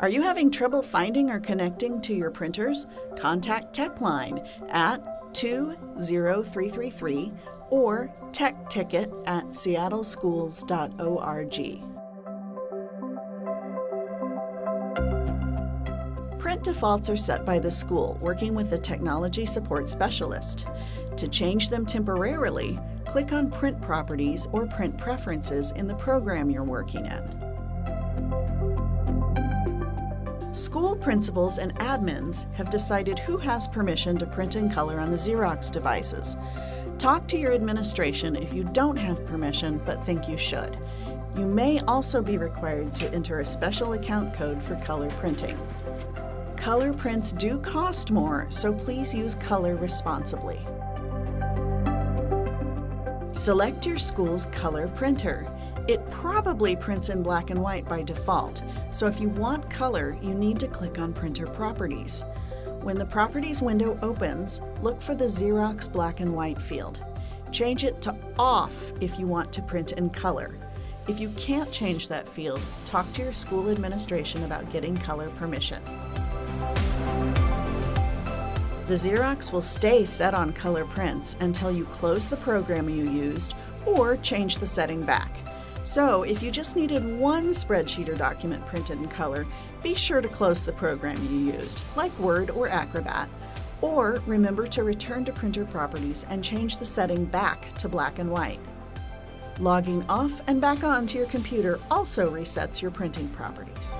Are you having trouble finding or connecting to your printers? Contact TechLine at 20333 or TechTicket at seattleschools.org. Print defaults are set by the school, working with a technology support specialist. To change them temporarily, click on Print Properties or Print Preferences in the program you're working in. School principals and admins have decided who has permission to print in color on the Xerox devices. Talk to your administration if you don't have permission but think you should. You may also be required to enter a special account code for color printing. Color prints do cost more, so please use color responsibly. Select your school's color printer. It probably prints in black and white by default, so if you want color, you need to click on Printer Properties. When the Properties window opens, look for the Xerox black and white field. Change it to Off if you want to print in color. If you can't change that field, talk to your school administration about getting color permission. The Xerox will stay set on color prints until you close the program you used or change the setting back. So if you just needed one spreadsheet or document printed in color, be sure to close the program you used, like Word or Acrobat, or remember to return to printer properties and change the setting back to black and white. Logging off and back on to your computer also resets your printing properties.